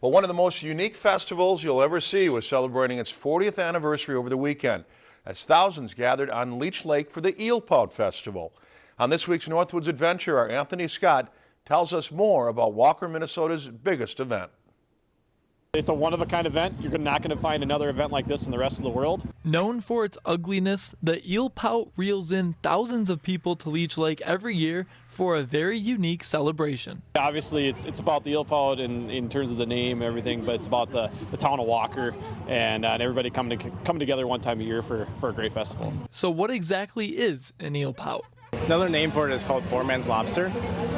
Well, one of the most unique festivals you'll ever see was celebrating its 40th anniversary over the weekend as thousands gathered on Leech Lake for the Eel Pout Festival. On this week's Northwoods Adventure, our Anthony Scott tells us more about Walker, Minnesota's biggest event. It's a one-of-a-kind event. You're not going to find another event like this in the rest of the world. Known for its ugliness, the eel pout reels in thousands of people to Leech Lake every year for a very unique celebration. Obviously, it's it's about the eel pout in, in terms of the name and everything, but it's about the, the town of Walker and, uh, and everybody coming to, coming together one time a year for, for a great festival. So what exactly is an eel pout? Another name for it is called poor man's lobster.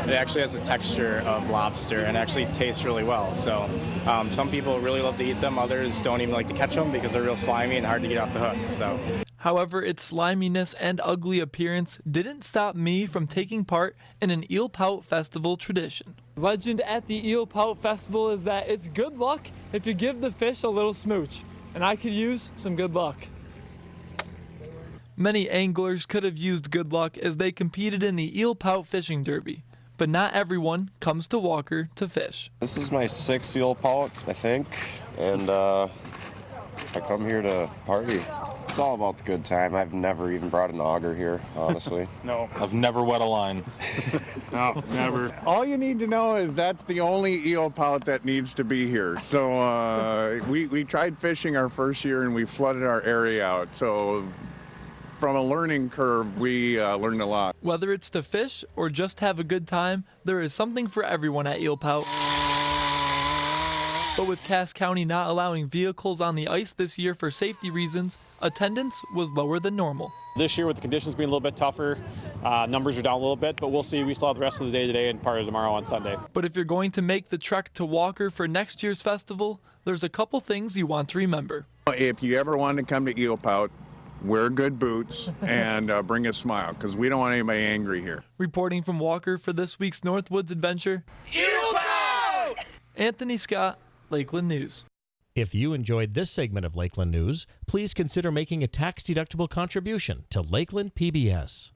It actually has a texture of lobster and actually tastes really well. So um, some people really love to eat them, others don't even like to catch them because they're real slimy and hard to get off the hook. So. However, its sliminess and ugly appearance didn't stop me from taking part in an eel pout festival tradition. Legend at the eel pout festival is that it's good luck if you give the fish a little smooch, and I could use some good luck. Many anglers could have used good luck as they competed in the eel pout fishing derby, but not everyone comes to Walker to fish. This is my sixth eel pout, I think, and uh, I come here to party. It's all about the good time. I've never even brought an auger here, honestly. no, I've never wet a line. no, never. All you need to know is that's the only eel pout that needs to be here. So uh, we, we tried fishing our first year and we flooded our area out. So from a learning curve, we uh, learned a lot. Whether it's to fish or just have a good time, there is something for everyone at Eel Pout. But with Cass County not allowing vehicles on the ice this year for safety reasons, attendance was lower than normal. This year, with the conditions being a little bit tougher, uh, numbers are down a little bit, but we'll see. We still have the rest of the day today and part of tomorrow on Sunday. But if you're going to make the trek to Walker for next year's festival, there's a couple things you want to remember. If you ever want to come to Eel Pout, wear good boots, and uh, bring a smile because we don't want anybody angry here. Reporting from Walker for this week's Northwoods Adventure, Anthony Scott, Lakeland News. If you enjoyed this segment of Lakeland News, please consider making a tax-deductible contribution to Lakeland PBS.